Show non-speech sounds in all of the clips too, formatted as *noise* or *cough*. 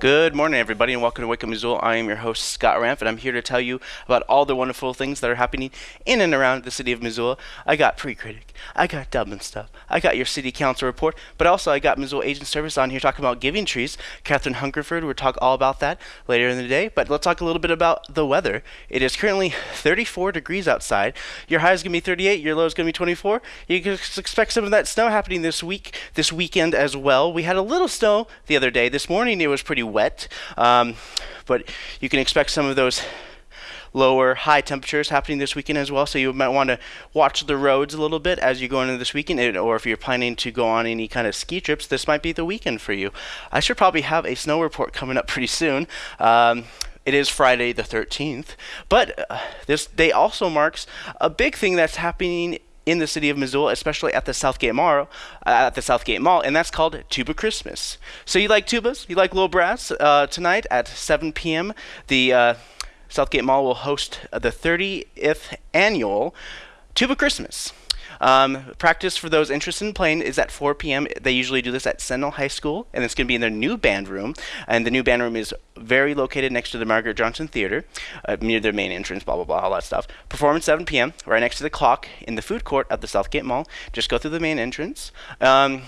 Good morning, everybody, and welcome to Wake Up Missoula. I am your host, Scott Ramp, and I'm here to tell you about all the wonderful things that are happening in and around the city of Missoula. I got pre-critic, I got dubbing stuff, I got your city council report, but also I got Missoula Aging Service on here talking about giving trees. Catherine Hungerford will talk all about that later in the day, but let's talk a little bit about the weather. It is currently 34 degrees outside. Your high is going to be 38, your low is going to be 24. You can expect some of that snow happening this week, this weekend as well. We had a little snow the other day. This morning it was pretty wet, um, but you can expect some of those lower high temperatures happening this weekend as well. So you might want to watch the roads a little bit as you go into this weekend, or if you're planning to go on any kind of ski trips, this might be the weekend for you. I should probably have a snow report coming up *laughs* pretty soon. Um, it is Friday the 13th, but uh, this day also marks a big thing that's happening in the city of Missoula, especially at the Southgate Mall, uh, at the Southgate Mall, and that's called Tuba Christmas. So you like tubas? You like little brass? Uh, tonight at 7 p.m., the uh, Southgate Mall will host the 30th annual Tuba Christmas. Um, practice for those interested in playing is at 4 p.m. They usually do this at Sentinel High School, and it's going to be in their new band room. And the new band room is very located next to the Margaret Johnson Theater, uh, near their main entrance, blah, blah, blah, all that stuff. Performance 7 p.m., right next to the clock in the food court at the Southgate Mall. Just go through the main entrance. Um,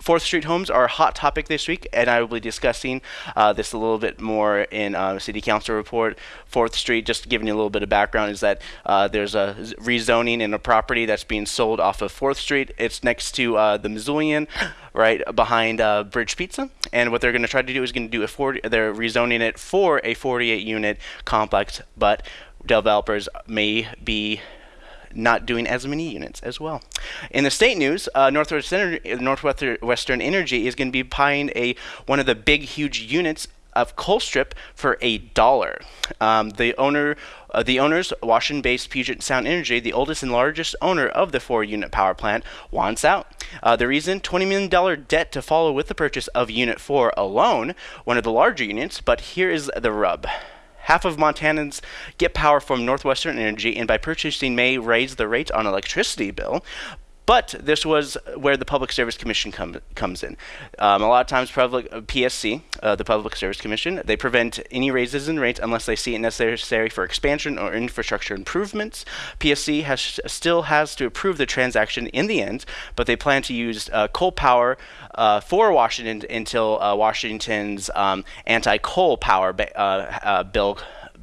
Fourth Street homes are a hot topic this week, and I will be discussing uh, this a little bit more in uh, City Council report. Fourth Street, just giving you a little bit of background, is that uh, there's a rezoning in a property that's being sold off of Fourth Street. It's next to uh, the Missoulian, right behind uh, Bridge Pizza, and what they're going to try to do is going to do a 40. They're rezoning it for a 48 unit complex, but developers may be not doing as many units as well. In the state news, uh, Northwestern, Northwestern Energy is going to be buying a one of the big, huge units of Colstrip for a dollar. Um, the owner, uh, the owners, Washington-based Puget Sound Energy, the oldest and largest owner of the four-unit power plant, wants out. Uh, the reason: $20 million debt to follow with the purchase of Unit 4 alone, one of the larger units. But here is the rub. Half of Montanans get power from Northwestern Energy, and by purchasing may raise the rate on electricity bill. But this was where the Public Service Commission com- comes in. Um, a lot of times, public, uh, PSC, uh, the Public Service Commission, they prevent any raises in rates unless they see it necessary for expansion or infrastructure improvements. PSC has still has to approve the transaction in the end, but they plan to use uh, coal power uh, for Washington until uh, Washington's um, anti-coal power uh, bill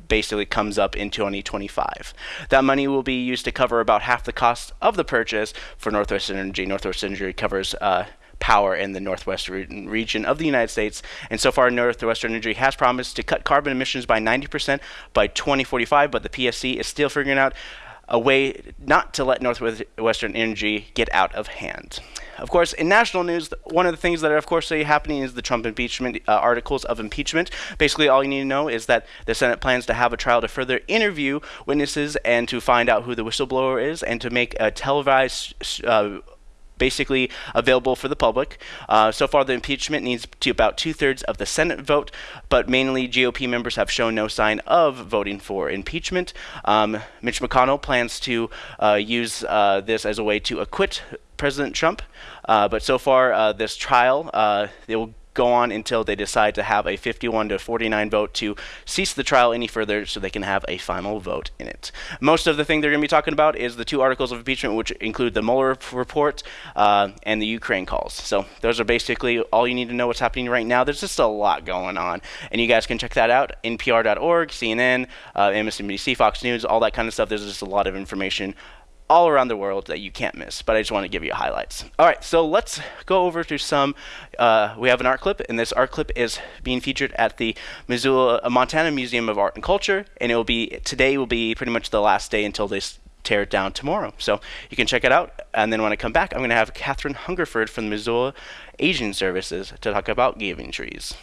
basically comes up in 2025. That money will be used to cover about half the cost of the purchase for Northwest Energy. Northwest Energy covers uh, power in the northwest re- region of the United States. And so far, Northwestern Energy has promised to cut carbon emissions by 90% by 2045, but the PSC is still figuring out a way not to let Northwestern Energy get out of hand. Of course, in national news, one of the things that are, of course, happening is the Trump impeachment uh, articles of impeachment. Basically, all you need to know is that the Senate plans to have a trial to further interview witnesses and to find out who the whistleblower is and to make a televised uh, basically available for the public. Uh, so far, the impeachment needs to about two thirds of the Senate vote, but mainly GOP members have shown no sign of voting for impeachment. Um, Mitch McConnell plans to uh, use uh, this as a way to acquit President Trump, uh, but so far, uh, this trial, uh, they will go on until they decide to have a 51 to 49 vote to cease the trial any further so they can have a final vote in it. Most of the thing they're going to be talking about is the two articles of impeachment, which include the Mueller report uh, and the Ukraine calls. So those are basically all you need to know what's happening right now. There's just a lot going on, and you guys can check that out, npr.org, CNN, uh, MSNBC, Fox News, all that kind of stuff. There's just a lot of information all around the world that you can't miss, but I just want to give you highlights. All right, so let's go over to some, uh, we have an art clip, and this art clip is being featured at the Missoula, uh, Montana Museum of Art and Culture, and it will be, today will be pretty much the last day until they tear it down tomorrow. So you can check it out, and then when I come back, I'm going to have Catherine Hungerford from Missoula Aging Services to talk about giving trees.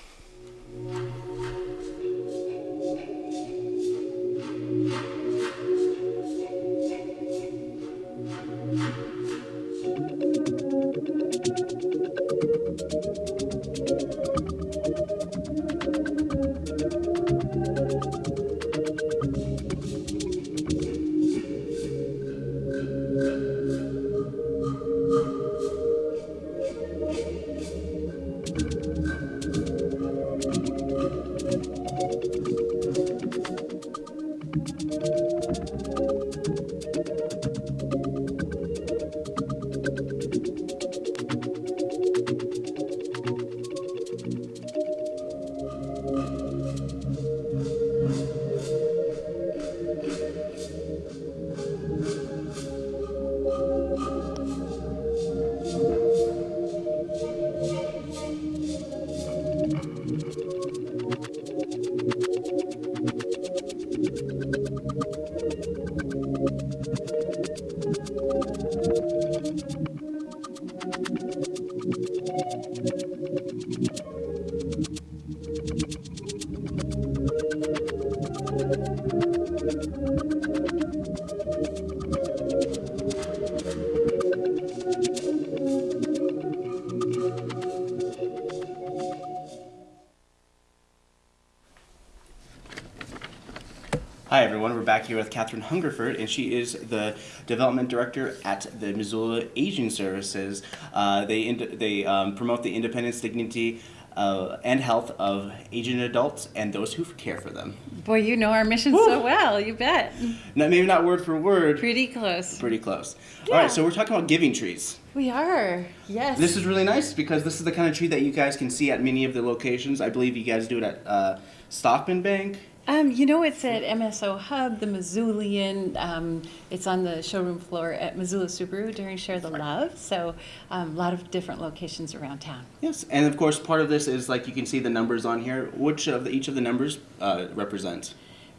back here with Catherine Hungerford, and she is the development director at the Missoula Aging Services. Uh, they they um, promote the independence, dignity, uh, and health of aging adults and those who care for them. Boy, you know our mission Woo! so well. You bet. Now, maybe not word for word, Pretty close. pretty close. All Yeah. right, so we're talking about giving trees. We are. Yes. This is really nice because this is the kind of tree that you guys can see at many of the locations. I believe you guys do it at uh, Stockman Bank. Um, you know, it's at MSO Hub, the Missoulian. Um, it's on the showroom floor at Missoula Subaru during Share the Love. So, um, a lot of different locations around town. Yes, and of course, part of this is like you can see the numbers on here. Which of the, each of the numbers uh, represent?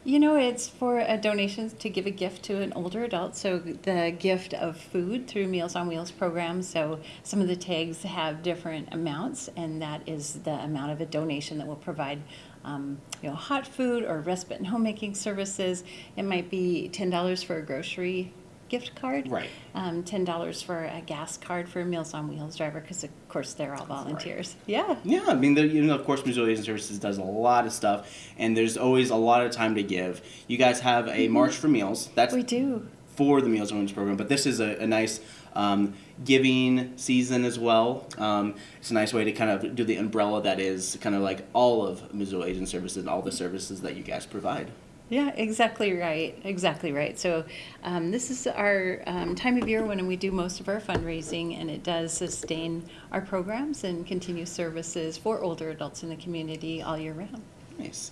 You know, it's for a donation to give a gift to an older adult. So the gift of food through Meals on Wheels program. So some of the tags have different amounts, and that is the amount of a donation that will provide, um, you know, hot food or respite and homemaking services. It might be ten dollars for a grocery gift card, Right. Um, ten dollars for a gas card for a Meals on Wheels driver, because of course they're all volunteers. Yeah. Yeah, I mean, you know, of course, Missoula Aging Services does a lot of stuff, and there's always a lot of time to give. You guys have a March for Meals. That's We do. for the Meals on Wheels program, but this is a, a nice um, giving season as well. Um, it's a nice way to kind of do the umbrella that is kind of like all of Missoula Aging Services and all the services that you guys provide. Yeah, exactly right. Exactly right. So, um, this is our um, time of year when we do most of our fundraising, and it does sustain our programs and continue services for older adults in the community all year round. Nice.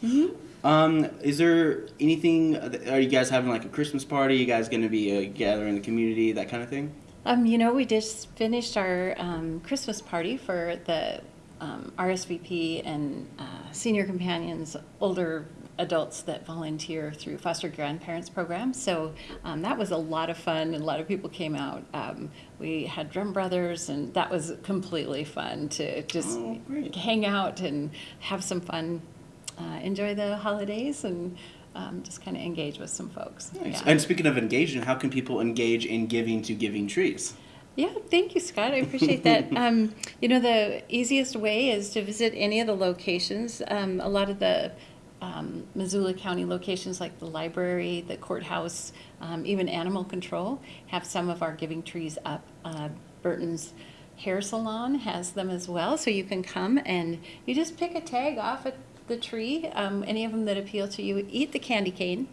Um, is there anything? Are you guys having like a Christmas party? You guys going to be uh, gathering the community, that kind of thing? Um, you know, we just finished our um, Christmas party for the um, RSVP and uh, senior companions, older adults that volunteer through foster grandparents program. So um, that was a lot of fun, and a lot of people came out. Um, we had drum brothers, and that was completely fun to just Oh, hang out and have some fun, uh, enjoy the holidays, and um, just kind of engage with some folks. Nice. Yeah. And speaking of engagement, how can people engage in giving to Giving Trees? Yeah, thank you, Scott. I appreciate that. *laughs* Um, you know, the easiest way is to visit any of the locations. Um, a lot of the um, Missoula County locations, like the library, the courthouse, um, even animal control, have some of our giving trees up. Uh, Burton's Hair Salon has them as well, so you can come and you just pick a tag off at the tree, um, any of them that appeal to you. Eat the candy cane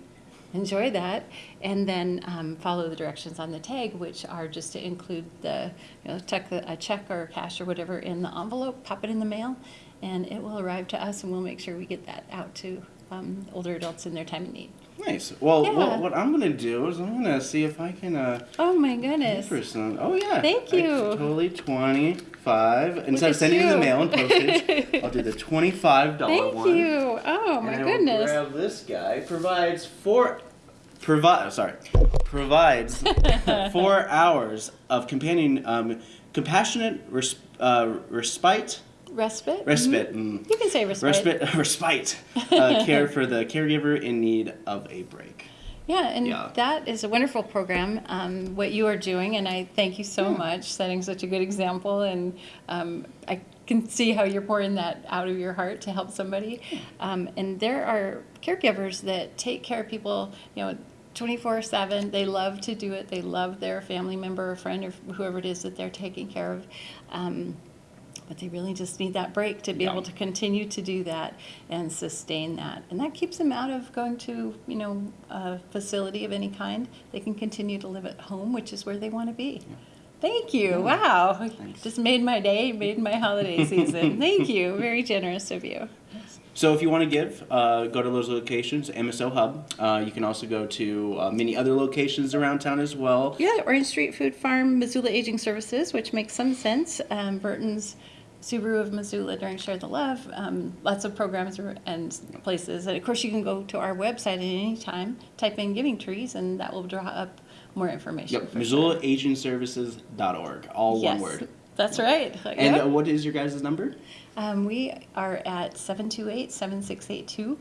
enjoy that and then um, follow the directions on the tag which are just to include the you know the, a check or cash or whatever in the envelope pop it in the mail and it will arrive to us and we'll make sure we get that out to um, older adults in their time of need Nice. Well, Yeah. what, what I'm going to do is I'm going to see if I can uh, oh my goodness for some. Oh, yeah. Thank I you. totally 25 Instead of sending you the mail and postage, *laughs* I'll do the $25 one. thank one. you oh my and I will goodness grab this guy. Provides four. Provide. Sorry. Provides *laughs* four hours of companion, um, compassionate res, uh, respite, respite respite, Mhm. mm, you can say respite, respite, *laughs* respite, uh, *laughs* care for the caregiver in need of a break. Yeah, and Yeah. that is a wonderful program, um, what you are doing, and I thank you so much, setting such a good example, and um, I can see how you're pouring that out of your heart to help somebody. Um, and there are caregivers that take care of people, you know, 24 7. They love to do it, they love their family member or friend or whoever it is that they're taking care of. Um, but they really just need that break to be Yeah. able to continue to do that and sustain that. And that keeps them out of going to, you know, a facility of any kind. They can continue to live at home, which is where they want to be. Thank you. Wow. Thanks. Just made my day, made my holiday *laughs* season. Thank you. Very generous of you. So if you want to give, uh, go to those locations, MSO Hub. Uh, you can also go to uh, many other locations around town as well. Yeah, Orange Street Food Farm, Missoula Aging Services, which makes some sense. Um, Burton's Subaru of Missoula during Share the Love. Um, lots of programs and places. And of course, you can go to our website at any time, type in Giving Trees, and that will draw up more information. Yep. MissoulaAgingServices.org, all Yes, one word. That's right. *laughs* And Yep. uh, what is your guys' number? Um, we are at 728 7682.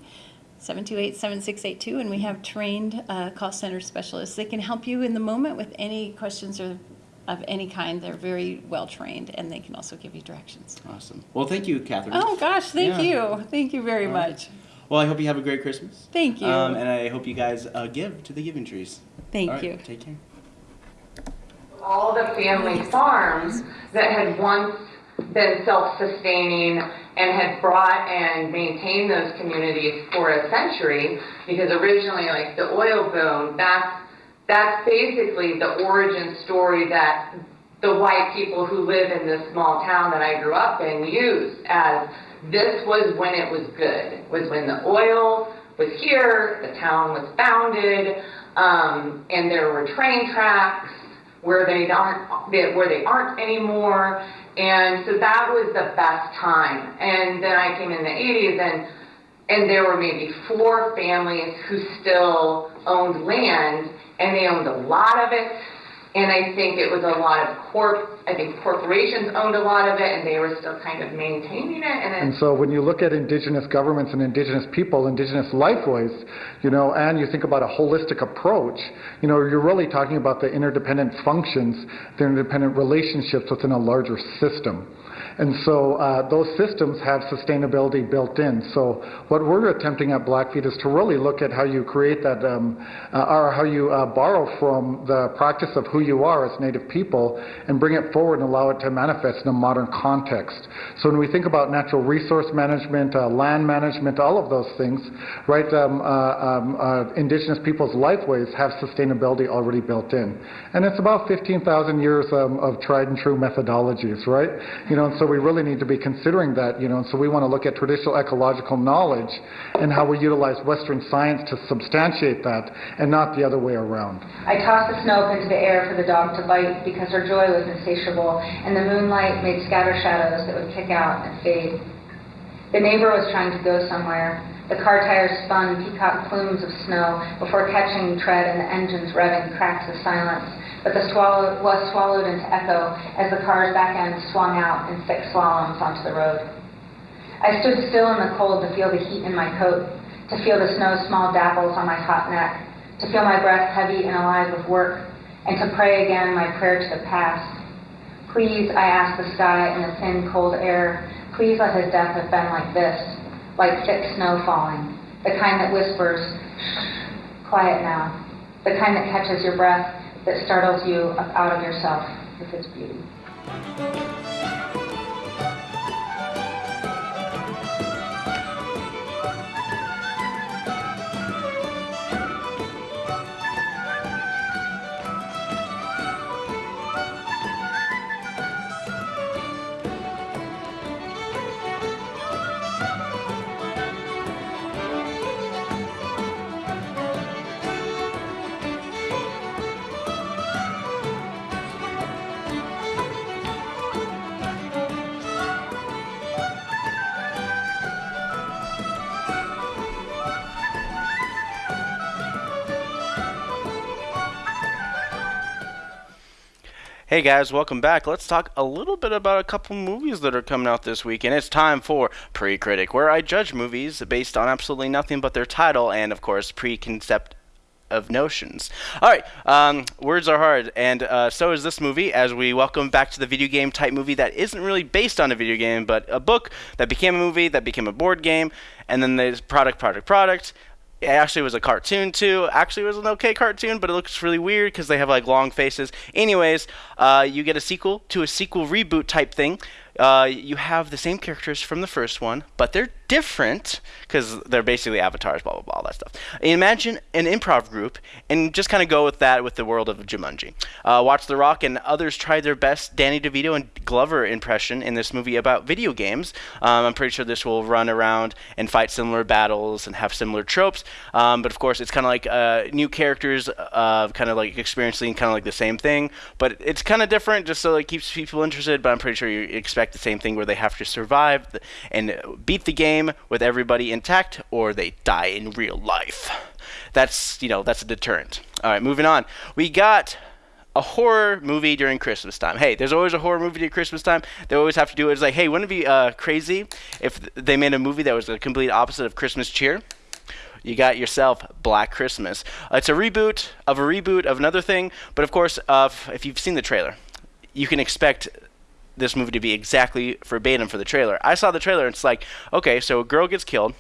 728 7682, and we have trained uh, call center specialists. They can help you in the moment with any questions or of any kind. They're very well trained, and they can also give you directions. Awesome. Well, thank you, Catherine. Oh, gosh, thank Yeah. you. Thank you very All right. much. Well, I hope you have a great Christmas. Thank you. Um, and I hope you guys uh, give to the Giving Trees. Thank All right, you. Take care. all the family farms that had once been self-sustaining and had brought and maintained those communities for a century because originally like the oil boom that's that's basically the origin story that the white people who live in this small town that I grew up in use as this was when it was good was when the oil was here the town was founded um, and there were train tracks where they aren't where they aren't anymore. And so that was the best time. And then i came in the 80s and and there were maybe four families who still owned land and they owned a lot of it and i think it was a lot of corp i think corporations owned a lot of it and they were still kind of maintaining it and And so when you look at indigenous governments and indigenous people, indigenous lifeways, you know, and you think about a holistic approach, you know, you're really talking about the interdependent functions, the interdependent relationships within a larger system. And so uh, those systems have sustainability built in. So what we're attempting at Blackfeet is to really look at how you create that, um, uh, or how you uh, borrow from the practice of who you are as Native people and bring it forward and allow it to manifest in a modern context. So when we think about natural resource management, uh, land management, all of those things, right, um, uh, um, uh, indigenous people's lifeways have sustainability already built in. And it's about 15,000 years um, of tried and true methodologies, right? You know, and so we really need to be considering that, you know, and so we want to look at traditional ecological knowledge and how we utilize Western science to substantiate that and not the other way around. I tossed the snow up into the air for the dog to bite because her joy was insatiable, and the moonlight made scatter shadows that would kick out and fade. The neighbor was trying to go somewhere. The car tires spun peacock plumes of snow before catching tread and the engines revving cracked the silence. But the swallow was swallowed into echo as the car's back end swung out in thick slaloms onto the road. I stood still in the cold to feel the heat in my coat, to feel the snow's small dapples on my hot neck, to feel my breath heavy and alive with work, and to pray again my prayer to the past. Please, I ask the sky and the thin, cold air, please let his death have been like this, like thick snow falling, the kind that whispers, quiet now, the kind that catches your breath, that startles you up out of yourself with its beauty. Hey guys, welcome back. Let's talk a little bit about a couple movies that are coming out this week, and it's time for Pre-Critic, where I judge movies based on absolutely nothing but their title and, of course, preconcept of notions. All right, um, words are hard, and uh, so is this movie. As we welcome back to the video game type movie that isn't really based on a video game, but a book that became a movie, that became a board game, and then there's product, product, product. It actually was a cartoon too. Actually, it was an okay cartoon, but it looks really weird because they have like long faces. Anyways, uh, you get a sequel to a sequel reboot type thing. Uh, you have the same characters from the first one, but they're different because they're basically avatars, blah blah blah, all that stuff. Imagine an improv group and just kind of go with that with the world of Jumanji. Uh, watch The Rock and others try their best Danny DeVito and Glover impression in this movie about video games. Um, I'm pretty sure this will run around and fight similar battles and have similar tropes. Um, but of course, it's kind of like uh, new characters, uh, kind of like experiencing kind of like the same thing, but it's kind of different just so it keeps people interested. But I'm pretty sure you expect the same thing where they have to survive and beat the game with everybody intact, or they die in real life. That's you know that's a deterrent. All right, moving on. We got a horror movie during Christmas time. Hey, there's always a horror movie during Christmas time. They always have to do it. It's like, hey, wouldn't it be uh, crazy if they made a movie that was the complete opposite of Christmas cheer? You got yourself Black Christmas. It's a reboot of a reboot of another thing, but of course, uh, if you've seen the trailer, you can expect this movie to be exactly verbatim for the trailer. I saw the trailer and it's like, okay, so a girl gets killed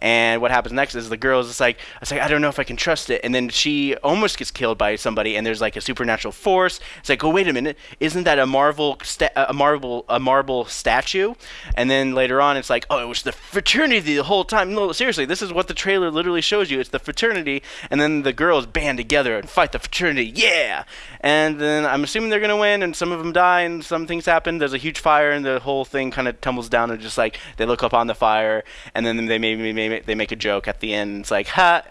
and what happens next is the girl is just like, it's like I don't know if I can trust it. And then she almost gets killed by somebody, and there's like a supernatural force. It's like, oh wait a minute, isn't that a marble sta- a marble a marble statue? And then later on, it's like, oh, it was the fraternity the whole time. No, seriously, this is what the trailer literally shows you. It's the fraternity, and then the girls band together and fight the fraternity. Yeah. And then I'm assuming they're gonna win, and some of them die, and some things happen. There's a huge fire, and the whole thing kind of tumbles down, and just like they look up on the fire, and then they maybe maybe they make a joke at the end. It's like, ha,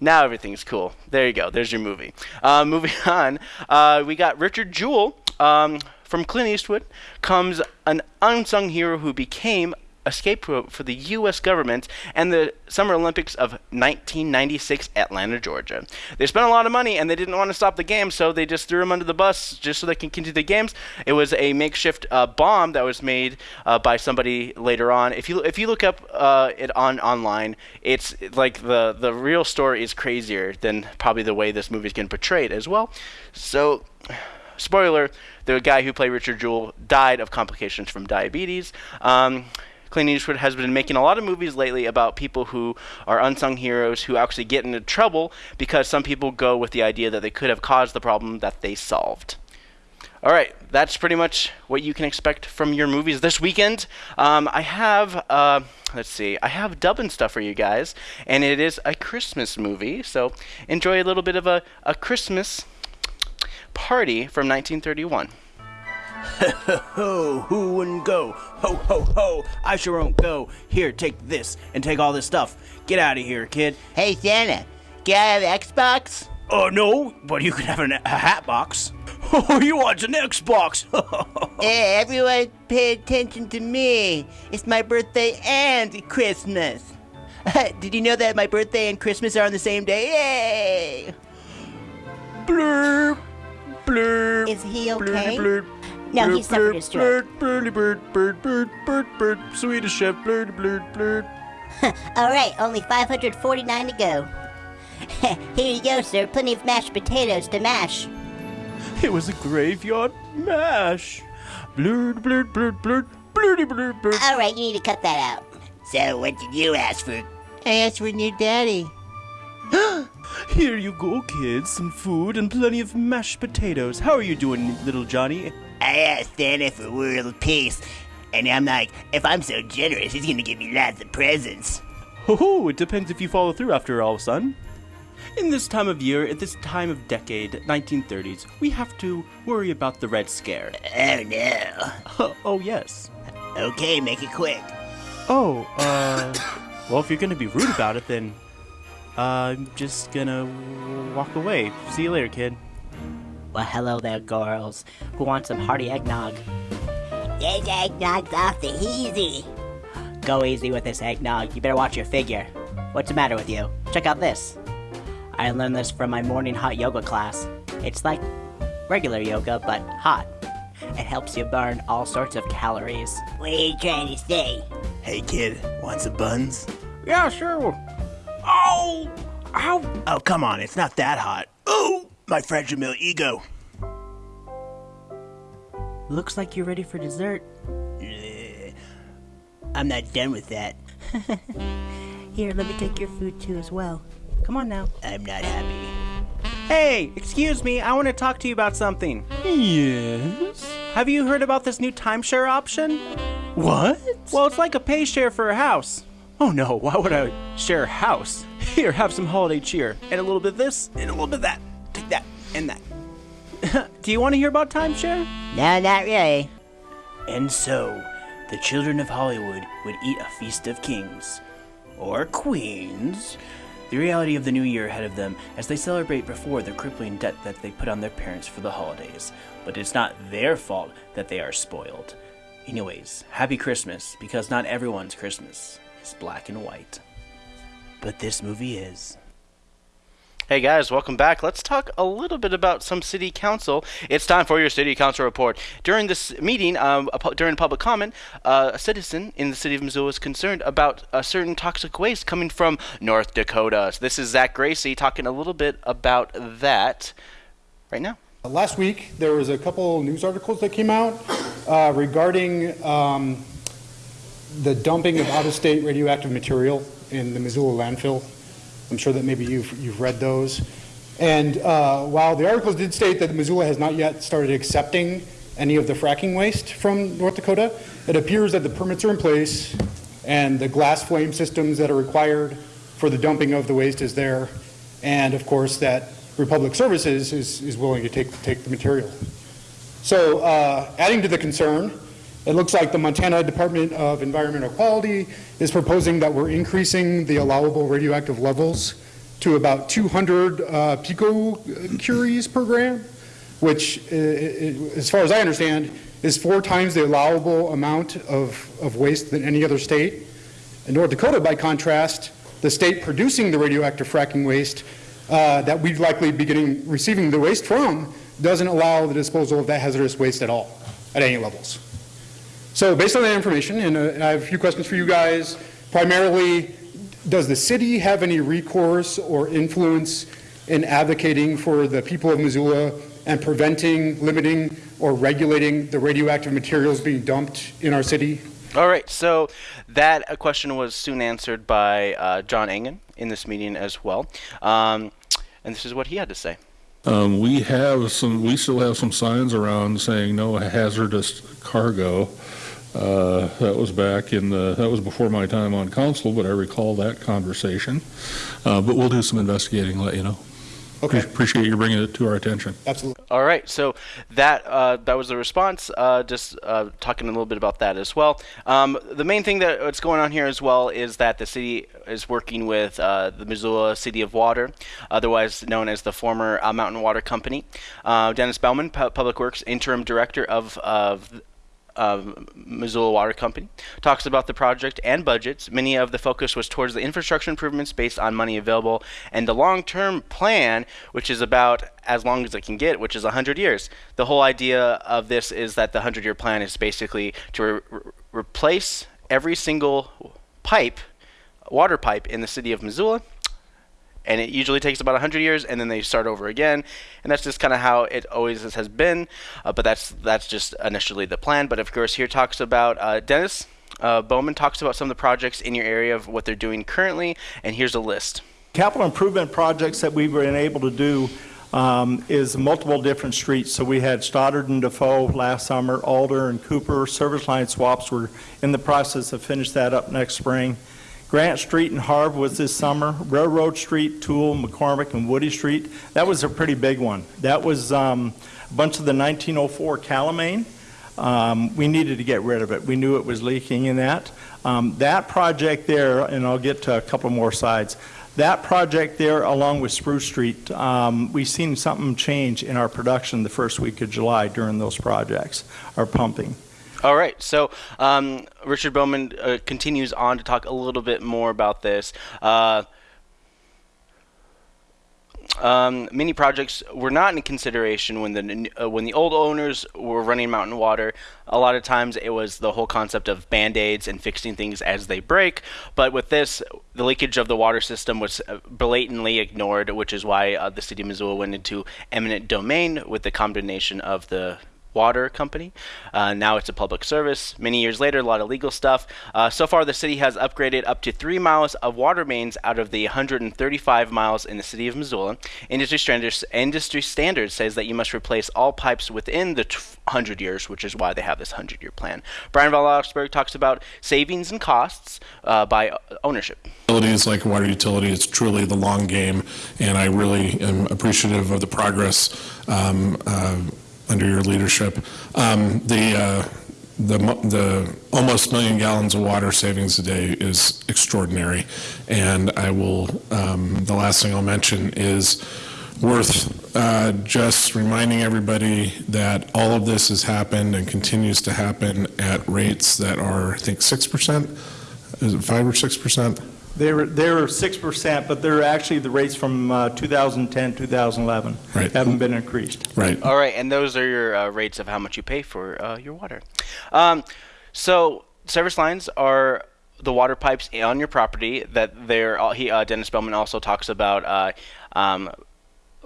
now everything's cool. There you go. There's your movie. Uh, *laughs* moving on, uh, we got Richard Jewell. Um, from Clint Eastwood comes an unsung hero who became a scapegoat for the U.S. government and the Summer Olympics of 1996 Atlanta, Georgia. They spent a lot of money and they didn't want to stop the game, so they just threw him under the bus just so they can continue the games. It was a makeshift uh, bomb that was made uh, by somebody later on. If you if you look up uh, it on online, it's like the the real story is crazier than probably the way this movie is getting portrayed as well. So spoiler, the guy who played Richard Jewell died of complications from diabetes. Um, Clint Eastwood has been making a lot of movies lately about people who are unsung heroes who actually get into trouble because some people go with the idea that they could have caused the problem that they solved. All right, that's pretty much what you can expect from your movies this weekend. Um, I have, uh, let's see, I have dubbing stuff for you guys, and it is a Christmas movie. So enjoy a little bit of a, a Christmas party from 1931. *laughs* Ho ho, who wouldn't go? Ho ho ho, I sure won't go. Here, take this and take all this stuff. Get out of here, kid. Hey Santa, can I have an Xbox? Oh no, but you can have an, a hat box. *laughs* Oh, you want an Xbox? *laughs* Hey, everyone pay attention to me. It's my birthday and Christmas. Did you know that my birthday and Christmas are on the same day? Yay! blurb, blurb. Is he okay? blurb, No, blurb, he suffered a blurb, stroke. Blurb, blurdy bird, bird, bird, bird, bird, Swedish chef, blurdy blurd, blurd. *laughs* All right, only 549 to go. *laughs* Here you go, sir. Plenty of mashed potatoes to mash. It was a graveyard mash. Blurd, blurd, blurd, blurd, blurdy blurd, blurd. All right, you need to cut that out. So, what did you ask for? I asked for new daddy. *gasps* Here you go, kids. Some food and plenty of mashed potatoes. How are you doing, little Johnny? I asked Santa for world peace, and I'm like, if I'm so generous, he's gonna give me lots of presents. Ho ho, it depends if you follow through after all, son. In this time of year, at this time of decade, 1930s, we have to worry about the Red Scare. Oh no. *laughs* oh, yes. Okay, make it quick. Oh, uh, *coughs* well, if you're gonna be rude about it, then uh, I'm just gonna walk away. See you later, kid. Well, hello there, girls. Who wants some hearty eggnog? This eggnog's off the easy. Go easy with this eggnog. You better watch your figure. What's the matter with you? Check out this. I learned this from my morning hot yoga class. It's like regular yoga, but hot. It helps you burn all sorts of calories. What are you trying to say? Hey, kid, want some buns? Yeah, sure. Oh! Ow! Oh, come on, it's not that hot. Oh! My fragile ego. Looks like you're ready for dessert. I'm not done with that. *laughs* Here, let me take your food too as well. Come on now. I'm not happy. Hey, excuse me, I want to talk to you about something. Yes? Have you heard about this new timeshare option? What? Well, it's like a pay share for a house. Oh no, why would I share a house? Here, have some holiday cheer. And a little bit of this, and a little bit of that. And that. *laughs* Do you want to hear about timeshare? No, not really. And so, the children of Hollywood would eat a feast of kings. Or queens. The reality of the new year ahead of them as they celebrate before the crippling debt that they put on their parents for the holidays. But it's not their fault that they are spoiled. Anyways, happy Christmas, because not everyone's Christmas is black and white. But this movie is. Hey guys, welcome back. Let's talk a little bit about some city council. It's time for your city council report. During this meeting, um, during public comment, uh, a citizen in the city of Missoula was concerned about a certain toxic waste coming from North Dakota. So this is Zach Gracie talking a little bit about that right now. Last week, there was a couple news articles that came out uh, regarding um, the dumping of out-of-state radioactive material in the Missoula landfill. I'm sure that maybe you've, you've read those. And uh, while the articles did state that Missoula has not yet started accepting any of the fracking waste from North Dakota, it appears that the permits are in place and the glass flame systems that are required for the dumping of the waste is there. And of course, that Republic Services is, is willing to take, take the material. So uh, adding to the concern, it looks like the Montana Department of Environmental Quality is proposing that we're increasing the allowable radioactive levels to about 200 uh, picocuries per gram, which, uh, i- as far as I understand, is four times the allowable amount of, of waste than any other state. In North Dakota, by contrast, the state producing the radioactive fracking waste uh, that we'd likely be getting, receiving the waste from, doesn't allow the disposal of that hazardous waste at all, at any levels. So based on that information, and uh, I have a few questions for you guys, primarily, does the city have any recourse or influence in advocating for the people of Missoula and preventing, limiting, or regulating the radioactive materials being dumped in our city? All right, so that uh, question was soon answered by uh, John Engen in this meeting as well. Um, and this is what he had to say. Um, we have some, we still have some signs around saying no hazardous cargo. Uh, that was back in the, that was before my time on council, but I recall that conversation. Uh, but we'll do some investigating, and let you know. Okay, Appreciate you bringing it to our attention. absolutely. All right, so that uh, that was the response. Uh, just uh, talking a little bit about that as well. Um, the main thing that what's going on here as well is that the city is working with uh, the Missoula City of Water, otherwise known as the former uh, Mountain Water Company. Uh, Dennis Bellman, Pu- Public Works interim director of of Missoula Water Company, talks about the project and budgets. Many of the focus was towards the infrastructure improvements based on money available and the long-term plan, which is about as long as it can get, which is 100 years. The whole idea of this is that the 100-year plan is basically to re- replace every single pipe, water pipe in the city of Missoula and it usually takes about 100 years and then they start over again and that's just kind of how it always has been uh, but that's that's just initially the plan but of course here talks about uh, dennis uh, bowman talks about some of the projects in your area of what they're doing currently and here's a list Capital improvement projects that we've been able to do um, is multiple different streets. So we had Stoddard and Defoe last summer, Alder and Cooper, service line swaps. We're in the process of finish that up next spring. Grant Street and Harv was this summer. Railroad Street, Toole, McCormick, and Woody Street. That was a pretty big one. That was um, a bunch of the 1904 Kalamein. Um, we needed to get rid of it. We knew it was leaking in that. Um, that project there, and I'll get to a couple more sides. That project there, along with Spruce Street, um, we've seen something change in our production the first week of July during those projects, our pumping. All right so um, richard bowman uh, continues on to talk a little bit more about this uh, um, many projects were not in consideration when the uh, when the old owners were running Mountain Water. A lot of times it was the whole concept of band aids and fixing things as they break. But with this, the leakage of the water system was uh, blatantly ignored, which is why uh, the city of Missoula went into eminent domain with the condemnation of the water company. Uh, now it's a public service. Many years later, a lot of legal stuff. Uh, so far, the city has upgraded up to three miles of water mains out of the 135 miles in the city of Missoula. Industry standards, industry standards says that you must replace all pipes within the 100 years, which is why they have this 100 year plan. Bryan von Lossberg talks about savings and costs uh, by ownership. Utilities like water utility, it's truly the long game, and I really am appreciative of the progress um, uh, under your leadership. Um, the uh, the, the almost million gallons of water savings a day is extraordinary, and I will. Um, the last thing I'll mention is worth uh, just reminding everybody that all of this has happened and continues to happen at rates that are, I think, six percent. Is it five or six percent? They're, they're 6%, but they're actually the rates from uh, 2010, 2011. Right. Haven't been increased. Right. All right, and those are your uh, rates of how much you pay for uh, your water. Um, so service lines are the water pipes on your property that they're. uh, He uh, Dennis Bellman also talks about. Uh, um,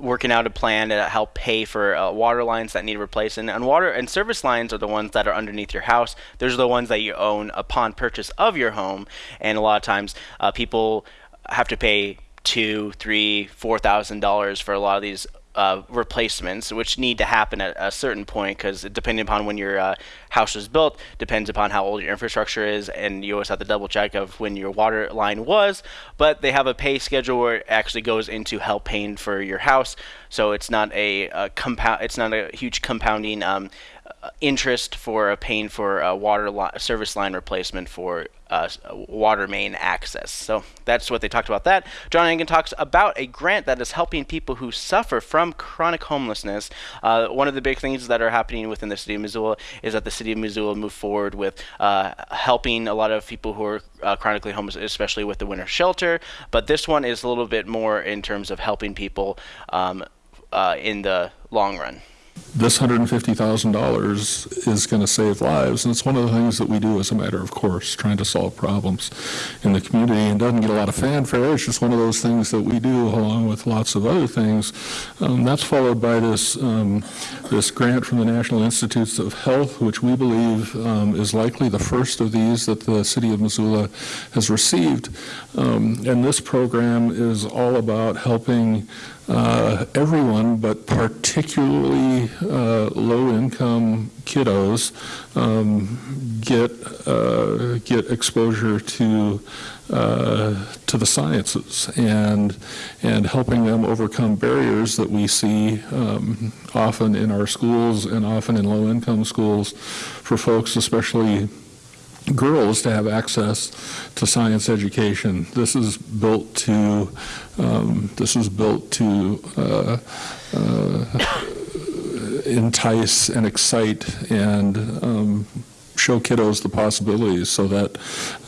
working out a plan to help pay for uh, water lines that need replacing. And water and service lines are the ones that are underneath your house. Those are the ones that you own upon purchase of your home. And a lot of times uh, people have to pay two three four thousand dollars for a lot of these uh, replacements, which need to happen at a certain point, because depending upon when your uh, house was built, depends upon how old your infrastructure is, and you always have to double check of when your water line was. But they have a pay schedule where it actually goes into help paying for your house, so it's not a, a compound. It's not a huge compounding um, interest for a paying for a water li- service line replacement for uh, water main access. So that's what they talked about. That John Engen talks about a grant that is helping people who suffer from chronic homelessness. Uh, one of the big things that are happening within the city of Missoula is that the city of Missoula moved forward with uh, helping a lot of people who are uh, chronically homeless, especially with the winter shelter. But this one is a little bit more in terms of helping people um, uh, in the long run. This $150,000 is going to save lives, and it's one of the things that we do as a matter of course, trying to solve problems in the community, and doesn't get a lot of fanfare. It's just one of those things that we do along with lots of other things. Um, that's followed by this um, this grant from the National Institutes of Health, which we believe um, is likely the first of these that the city of Missoula has received. Um, and this program is all about helping uh, everyone, but particularly uh, low-income kiddos, um, get uh, get exposure to uh, to the sciences and and helping them overcome barriers that we see um, often in our schools and often in low-income schools for folks, especially girls to have access to science education. This is built to um, this is built to uh, uh, entice and excite and um, show kiddos the possibilities so that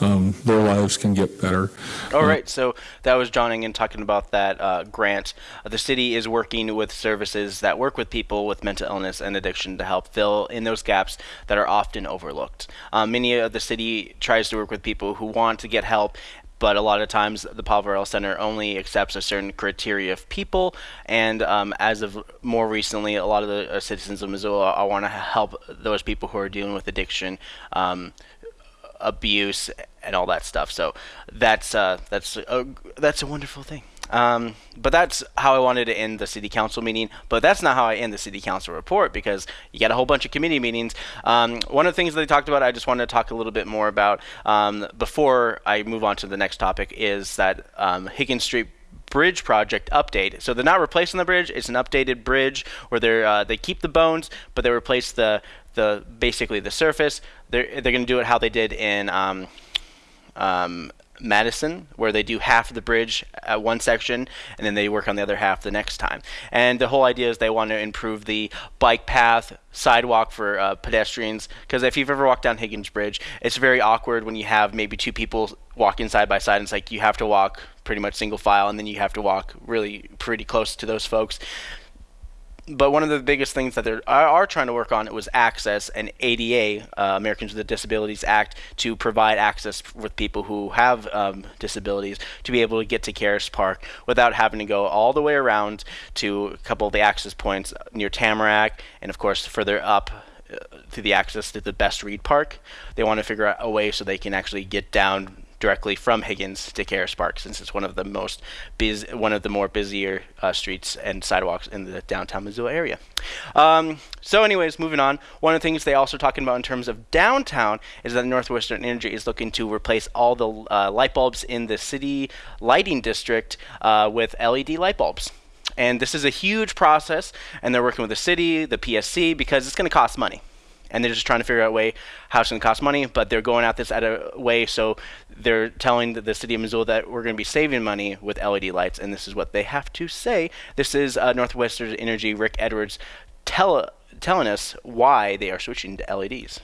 um, their lives can get better. All right, so that was John Engen talking about that uh, grant. Uh, the city is working with services that work with people with mental illness and addiction to help fill in those gaps that are often overlooked. Um, many of the city tries to work with people who want to get help. But a lot of times, the Poverello Center only accepts a certain criteria of people, and um, as of more recently, a lot of the uh, citizens of Missoula I want to help those people who are dealing with addiction. Um, abuse and all that stuff. So that's uh, that's a, that's a wonderful thing. Um, but that's how I wanted to end the city council meeting. But that's not how I end the city council report because you got a whole bunch of committee meetings. Um, one of the things that they talked about, I just wanted to talk a little bit more about um, before I move on to the next topic, is that um, Higgins Street bridge project update. So they're not replacing the bridge; it's an updated bridge where they uh, they keep the bones, but they replace the the basically the surface. They're they're going to do it how they did in um, um, Madison, where they do half of the bridge at one section and then they work on the other half the next time. And the whole idea is they want to improve the bike path, sidewalk for uh, pedestrians. Because if you've ever walked down Higgins Bridge, it's very awkward when you have maybe two people walking side by side. It's like you have to walk pretty much single file and then you have to walk really pretty close to those folks but one of the biggest things that they are, trying to work on was access and ADA, uh, Americans with Disabilities Act, to provide access with people who have um, disabilities to be able to get to Caras Park without having to go all the way around to a couple of the access points near Tamarack and, of course, further up uh, to the access to the Bess Reed Park. They want to figure out a way so they can actually get down directly from Higgins to Caras Park, since it's one of the most busy, one of the more busier uh, streets and sidewalks in the downtown Missoula area. Um, so, anyways, moving on. One of the things they also talking about in terms of downtown is that Northwestern Energy is looking to replace all the uh, light bulbs in the city lighting district uh, with LED light bulbs. And this is a huge process, and they're working with the city, the PSC, because it's going to cost money and they're just trying to figure out a way how it's going to cost money, but they're going at this at a way so they're telling the, city of Missoula that we're going to be saving money with LED lights, and this is what they have to say. This is uh, Northwestern Energy Rick Edwards tell, telling us why they are switching to LEDs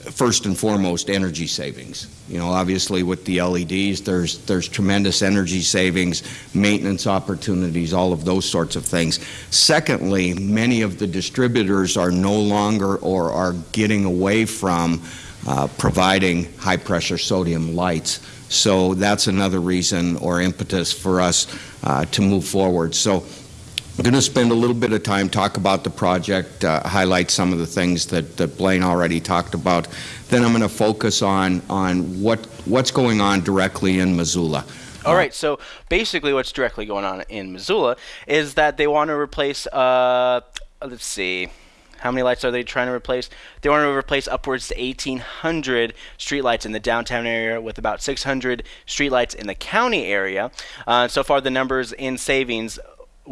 first and foremost energy savings. You know, obviously with the LEDs, there's there's tremendous energy savings, maintenance opportunities, all of those sorts of things. Secondly, many of the distributors are no longer or are getting away from uh, providing high pressure sodium lights. So that's another reason or impetus for us uh, to move forward. So I'm going to spend a little bit of time talk about the project, uh, highlight some of the things that, that Blaine already talked about. Then I'm going to focus on on what what's going on directly in Missoula. All right, so basically, what's directly going on in Missoula is that they want to replace. Uh, let's see. How many lights are they trying to replace? They want to replace upwards to 1,800 streetlights in the downtown area with about 600 streetlights in the county area. Uh, so far, the numbers in savings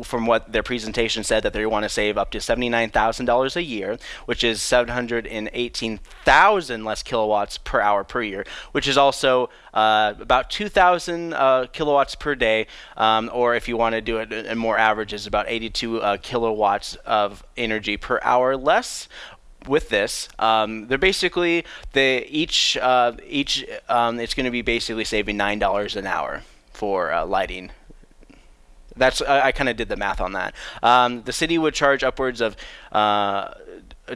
from what their presentation said that they want to save up to $79,000 a year, which is 718,000 less kilowatts per hour per year, which is also uh, about 2,000 uh, kilowatts per day, um, or if you want to do it in more averages, about 82 uh, kilowatts of energy per hour less, with this. Um, they're basically they each uh, each um, it's going to be basically saving nine dollars an hour for uh, lighting that's I, I kind of did the math on that. Um, the city would charge upwards of uh,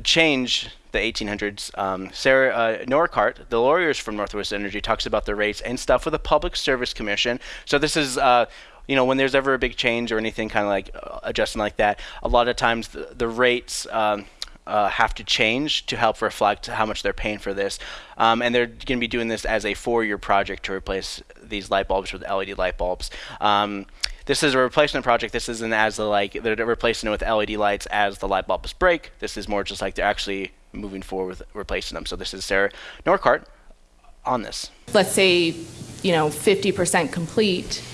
change the 1800s. Um, Sarah uh, Norcott, the lawyers from Northwest Energy, talks about the rates and stuff with the Public Service Commission. So this is. Uh, you know, when there's ever a big change or anything kind of like uh, adjusting like that, a lot of times the, the rates um, uh, have to change to help reflect how much they're paying for this. Um, and they're going to be doing this as a four-year project to replace these light bulbs with LED light bulbs. Um, this is a replacement project. This isn't as the like they're replacing it with LED lights as the light bulbs break. This is more just like they're actually moving forward with replacing them. So this is Sarah Norcott on this. Let's say, you know, 50% complete,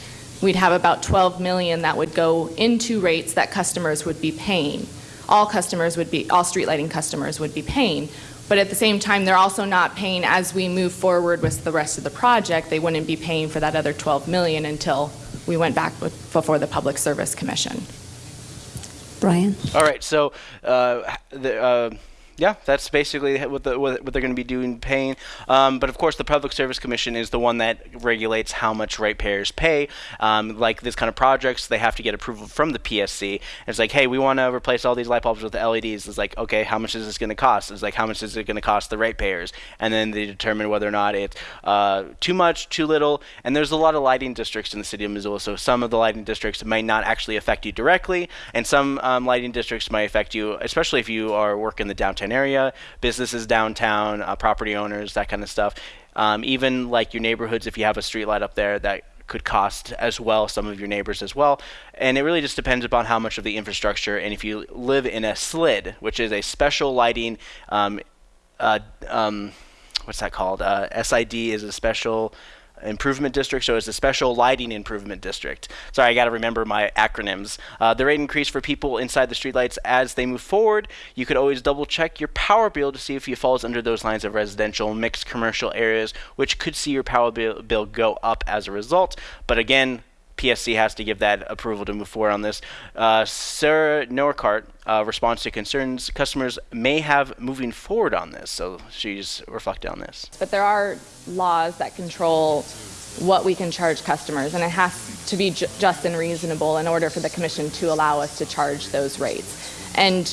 we'd have about 12 million that would go into rates that customers would be paying. All customers would be, all street lighting customers would be paying. But at the same time, they're also not paying as we move forward with the rest of the project. They wouldn't be paying for that other 12 million until we went back with, before the Public Service Commission. Brian? All right, so uh, the, uh, yeah, that's basically what, the, what they're going to be doing, paying. Um, but of course, the Public Service Commission is the one that regulates how much ratepayers pay. Um, like this kind of projects, they have to get approval from the PSC. And it's like, hey, we want to replace all these light bulbs with LEDs. It's like, okay, how much is this going to cost? It's like, how much is it going to cost the ratepayers? And then they determine whether or not it's uh, too much, too little. And there's a lot of lighting districts in the city of Missoula, so some of the lighting districts might not actually affect you directly, and some um, lighting districts might affect you, especially if you are working the downtown area, businesses downtown, uh, property owners, that kind of stuff. Um, even like your neighborhoods, if you have a street light up there, that could cost as well some of your neighbors as well. And it really just depends upon how much of the infrastructure. And if you live in a SLID, which is a special lighting, um, uh, um, what's that called? Uh, SID is a special improvement district, so it's a special lighting improvement district. Sorry, I got to remember my acronyms. Uh, the rate increase for people inside the streetlights as they move forward. You could always double check your power bill to see if it falls under those lines of residential, mixed commercial areas, which could see your power bill, bill go up as a result. But again, PSC has to give that approval to move forward on this. Uh, Sarah Norcott uh, responds to concerns customers may have moving forward on this. So she's reflected on this. But there are laws that control what we can charge customers, and it has to be ju just and reasonable in order for the commission to allow us to charge those rates. And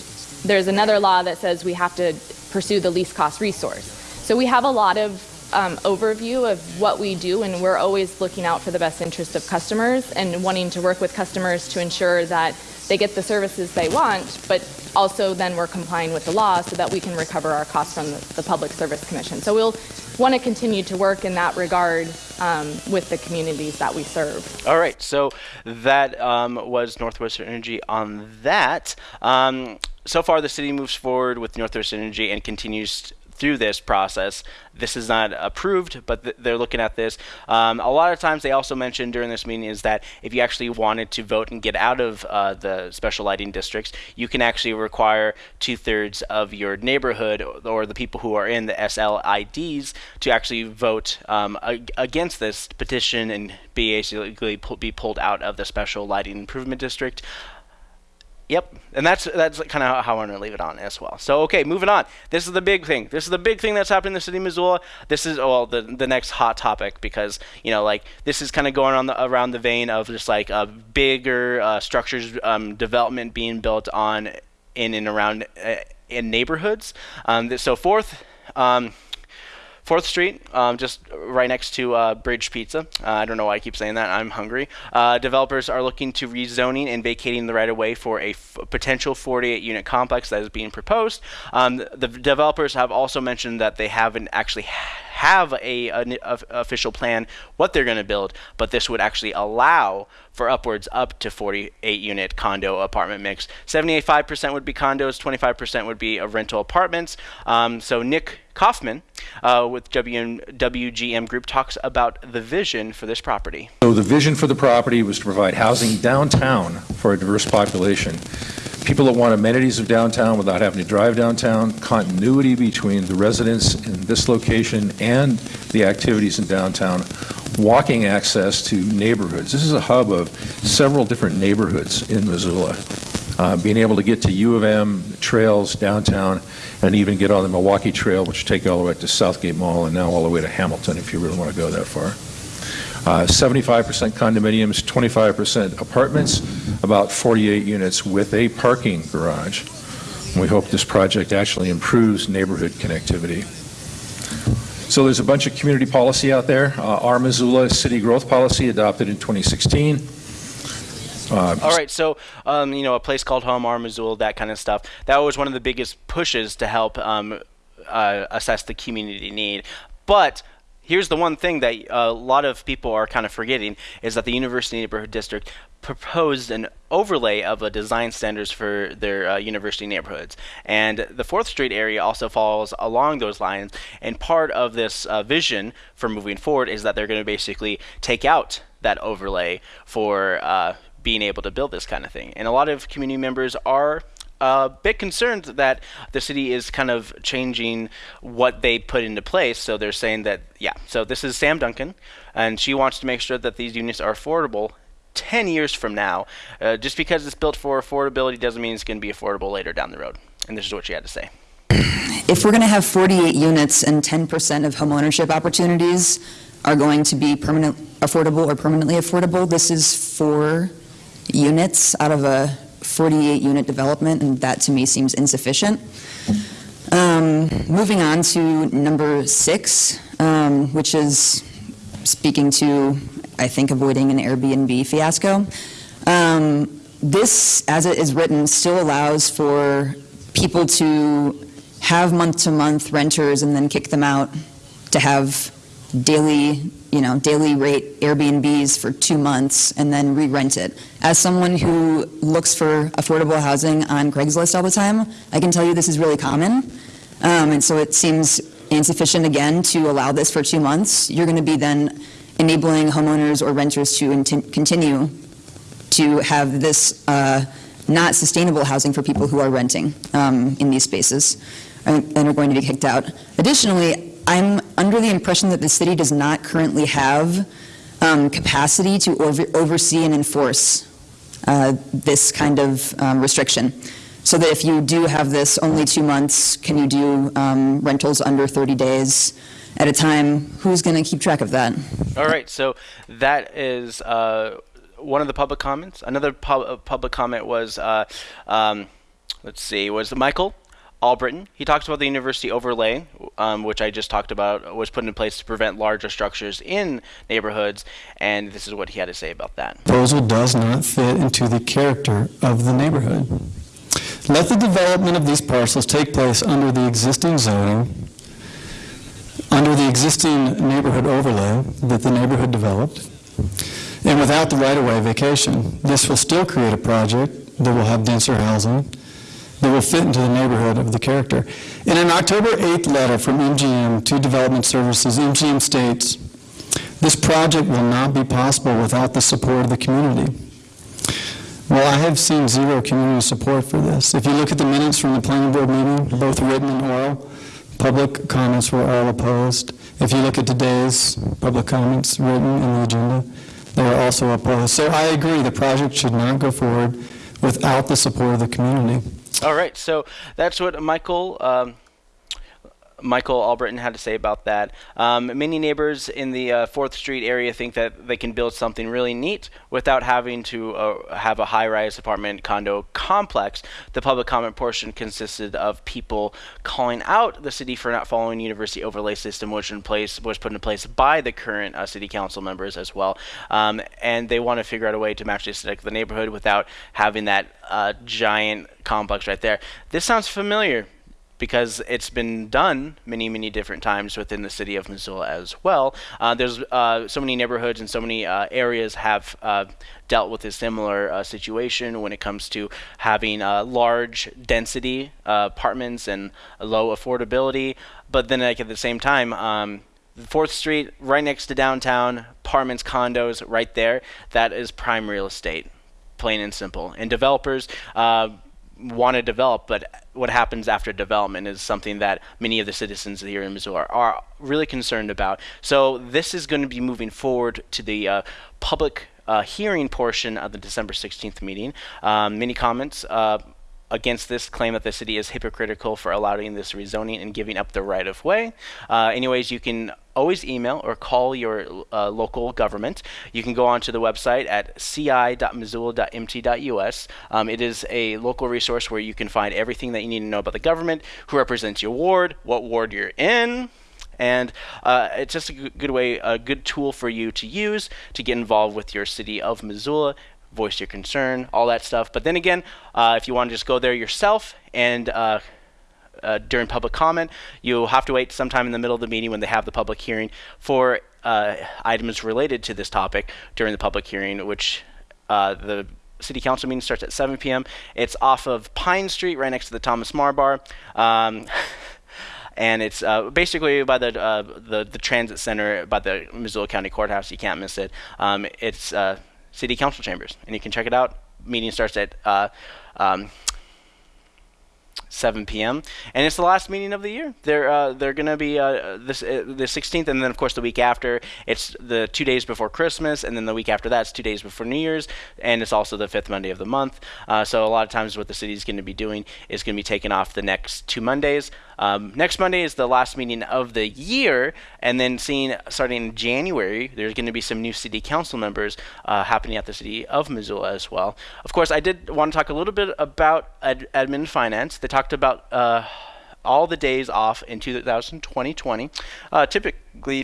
there's another law that says we have to pursue the least cost resource. So we have a lot of um, overview of what we do, and we're always looking out for the best interest of customers and wanting to work with customers to ensure that they get the services they want, but also then we're complying with the law so that we can recover our costs from the, Public Service Commission. So we'll want to continue to work in that regard um, with the communities that we serve. All right, so that um, was Northwestern Energy on that. Um, so far, the city moves forward with Northwestern Energy and continues through this process. This is not approved, but th- they're looking at this. Um, a lot of times, they also mentioned during this meeting is that if you actually wanted to vote and get out of uh, the special lighting districts, you can actually require two thirds of your neighborhood or the people who are in the SLIDs to actually vote um, ag- against this petition and be basically be pulled out of the special lighting improvement district. Yep, and that's that's kind of how I want to leave it on as well. So okay, moving on. This is the big thing. This is the big thing that's happening in the city of Missoula. This is well the the next hot topic because you know like this is kind of going on the, around the vein of just like uh, bigger uh, structures um, development being built on in and around uh, in neighborhoods. Um, so fourth. Um, Fourth Street, um, just right next to uh, Bridge Pizza. Uh, I don't know why I keep saying that. I'm hungry. Uh, developers are looking to rezoning and vacating the right of way for a potential 48 unit complex that is being proposed. Um, the developers have also mentioned that they haven't actually have a, an official plan what they're going to build, but this would actually allow for upwards up to 48 unit condo apartment mix. 75% would be condos, 25% would be rental apartments. Um, so Nick Kaufman uh, with WM, WGM Group talks about the vision for this property. So the vision for the property was to provide housing downtown for a diverse population. People that want amenities of downtown without having to drive downtown, continuity between the residents in this location and the activities in downtown, walking access to neighborhoods. This is a hub of several different neighborhoods in Missoula. Uh, being able to get to U of M, trails downtown, and even get on the Milwaukee Trail, which take you all the way to Southgate Mall and now all the way to Hamilton if you really want to go that far. Uh, 75% condominiums, 25% apartments, about 48 units with a parking garage. And we hope this project actually improves neighborhood connectivity. So there's a bunch of community policy out there. Uh, our Missoula City Growth Policy adopted in 2016. Uh, All right, so um, you know, a place called home, our Missoula, that kind of stuff. That was one of the biggest pushes to help um, uh, assess the community need. But here's the one thing that a lot of people are kind of forgetting is that the University Neighborhood District proposed an overlay of a design standards for their uh, university neighborhoods. And the 4th Street area also falls along those lines. And part of this uh, vision for moving forward is that they're going to basically take out that overlay for uh, being able to build this kind of thing. And a lot of community members are a bit concerned that the city is kind of changing what they put into place. So they're saying that, yeah, so this is Sam Duncan, and she wants to make sure that these units are affordable 10 years from now. Uh, just because it's built for affordability doesn't mean it's going to be affordable later down the road. And this is what she had to say. *clears throat* If we're going to have 48 units and 10% of homeownership opportunities are going to be permanent affordable or permanently affordable, this is four units out of a 48 unit development, and that to me seems insufficient. Um, moving on to number six, um, which is speaking to, I think, avoiding an Airbnb fiasco. Um, this, as it is written, still allows for people to have month to month renters and then kick them out to have daily you know, daily rate Airbnbs for two months and then re-rent it. As someone who looks for affordable housing on Craigslist all the time, I can tell you this is really common. Um, and so it seems insufficient again to allow this for two months. You're going to be then enabling homeowners or renters to continue to have this uh, not sustainable housing for people who are renting um, in these spaces and, and are going to be kicked out. Additionally, I'm under the impression that the city does not currently have um, capacity to over- oversee and enforce uh, this kind of um, restriction. So that if you do have this only two months, can you do um, rentals under 30 days at a time? Who's going to keep track of that? All right, so that is uh, one of the public comments. Another pub- public comment was, uh, um, let's see, was Michael Albritton. He talks about the university overlay, um, which I just talked about, was put in place to prevent larger structures in neighborhoods, and this is what he had to say about that. proposal does not fit into the character of the neighborhood. Let the development of these parcels take place under the existing zoning, under the existing neighborhood overlay that the neighborhood developed, and without the right-of-way vacation. This will still create a project that will have denser housing, that will fit into the neighborhood of the character. In an October 8th letter from MGM to Development Services, MGM states, "This project will not be possible without the support of the community." Well, I have seen zero community support for this. If you look at the minutes from the planning board meeting, both written and oral, public comments were all opposed. If you look at today's public comments written in the agenda, they are also opposed. So I agree, the project should not go forward without the support of the community. All right, so that's what Michael um, Michael Albritton had to say about that. Um, many neighbors in the uh, Fourth Street area think that they can build something really neat without having to uh, have a high-rise apartment condo complex. The public comment portion consisted of people calling out the city for not following university overlay system, which in place was put in place by the current uh, city council members as well. Um, and they want to figure out a way to match the aesthetic of the neighborhood without having that uh, giant complex right there. This sounds familiar because it's been done many, many different times within the city of Missoula as well. Uh, there's uh, so many neighborhoods and so many uh, areas have uh, dealt with a similar uh, situation when it comes to having uh, large density apartments and low affordability. But then, like at the same time, um, Fourth Street, right next to downtown, apartments, condos, right there. That is prime real estate, plain and simple. And developers want to develop, but what happens after development is something that many of the citizens here in Missoula are, really concerned about. So this is going to be moving forward to the uh, public uh, hearing portion of the December 16th meeting. Um, many comments. Uh, against this claim that the city is hypocritical for allowing this rezoning and giving up the right of way. Uh, anyways, you can always email or call your uh, local government. You can go onto the website at ci.missoula.mt.us. Um, it is a local resource where you can find everything that you need to know about the government, who represents your ward, what ward you're in. And uh, it's just a good way, a good tool for you to use to get involved with your city of Missoula, voice your concern, all that stuff. But then again, uh, if you want to just go there yourself and uh, uh, during public comment, you'll have to wait sometime in the middle of the meeting when they have the public hearing for uh, items related to this topic during the public hearing, which uh, the city council meeting starts at 7 p.m. It's off of Pine Street, right next to the Thomas Meagher Bar. Um, *laughs* and it's uh, basically by the, uh, the the transit center by the Missoula County Courthouse. You can't miss it. Um, it's uh, city council chambers, and you can check it out. Meeting starts at uh, um, 7 p.m. and it's the last meeting of the year. They're uh, they're gonna be uh, this uh, the 16th, and then of course the week after. It's the two days before Christmas, and then the week after that's two days before New Year's, and it's also the fifth Monday of the month. Uh, so a lot of times, what the city is going to be doing is going to be taking off the next two Mondays. Um, next Monday is the last meeting of the year, and then seeing starting in January, there's going to be some new city council members uh, happening at the city of Missoula as well. Of course, I did want to talk a little bit about ad- admin finance. They talked about uh, all the days off in 2020. Uh,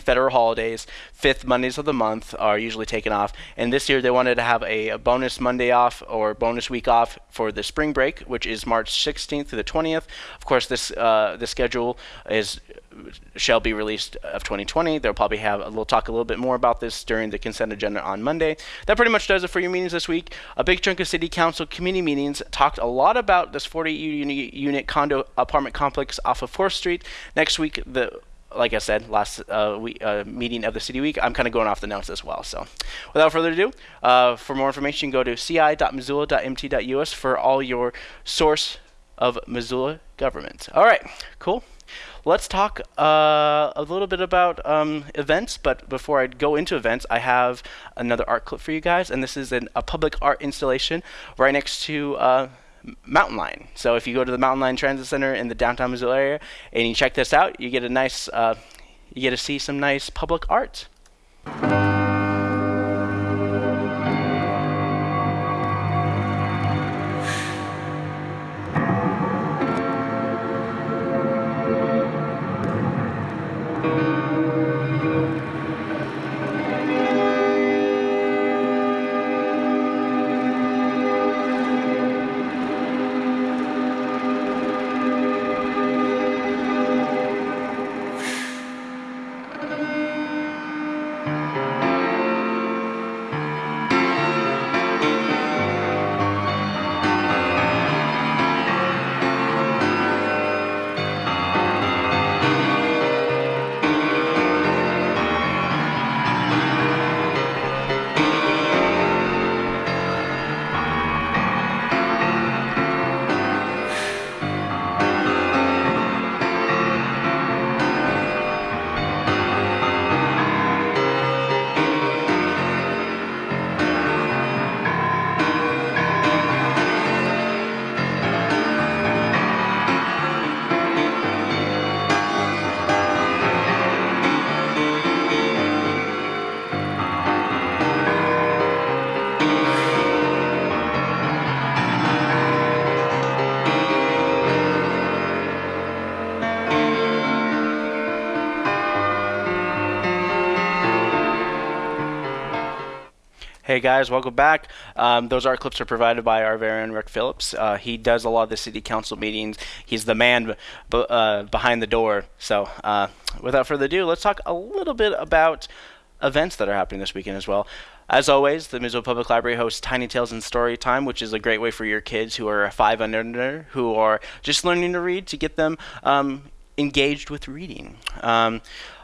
federal holidays, fifth Mondays of the month, are usually taken off. And this year, they wanted to have a, a bonus Monday off or bonus week off for the spring break, which is March 16th to the 20th. Of course, this uh, the schedule is shall be released of 2020. They'll probably have we'll talk a little bit more about this during the consent agenda on Monday. That pretty much does it for your meetings this week. A big chunk of city council committee meetings talked a lot about this 40 unit, unit condo apartment complex off of 4th Street. Next week, the like I said, last uh, week, uh, meeting of the City Week, I'm kind of going off the notes as well. So, without further ado, uh, for more information, go to ci.missoula.mt.us for all your source of Missoula government. All right, cool let's talk uh, a little bit about um, events. But before I go into events, I have another art clip for you guys, and this is an, a public art installation right next to. Mountain Line. So if you go to the Mountain Line Transit Center in the downtown Missoula area and you check this out, you get a nice, uh, you get to see some nice public art. Hey guys, welcome back. Um, those art clips are provided by our very own Rick Phillips. Uh, he does a lot of the city council meetings. He's the man uh, behind the door. So, uh, without further ado, let's talk a little bit about events that are happening this weekend as well. As always, the Missoula Public Library hosts Tiny Tales and Story Time, which is a great way for your kids who are five and under, who are just learning to read, to get them um, engaged with reading. Um,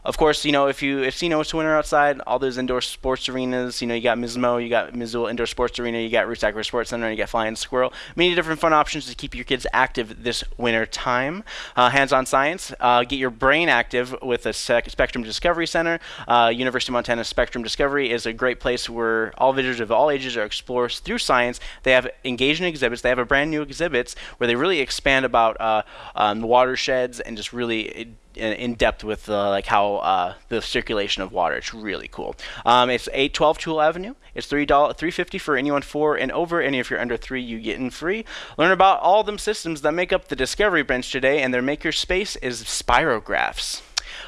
of course, you know if you if you know it's winter outside, all those indoor sports arenas. You know you got Mismo, you got Missoula Indoor Sports Arena, you got Roots Sports Center, you got Flying Squirrel. Many different fun options to keep your kids active this winter time. Uh, hands-on science, uh, get your brain active with the Spectrum Discovery Center. Uh, University of Montana Spectrum Discovery is a great place where all visitors of all ages are explored through science. They have engaging exhibits. They have a brand new exhibits where they really expand about uh, um, watersheds and just really in depth with uh, like how uh, the circulation of water. It's really cool. Um, it's 812 Toole Avenue. It's three dollar three fifty for anyone four and over. And if you're under three, you get in free. Learn about all them systems that make up the Discovery Bench today, and their maker space is Spirographs.